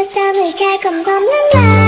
늦잠을 잘 검검는 날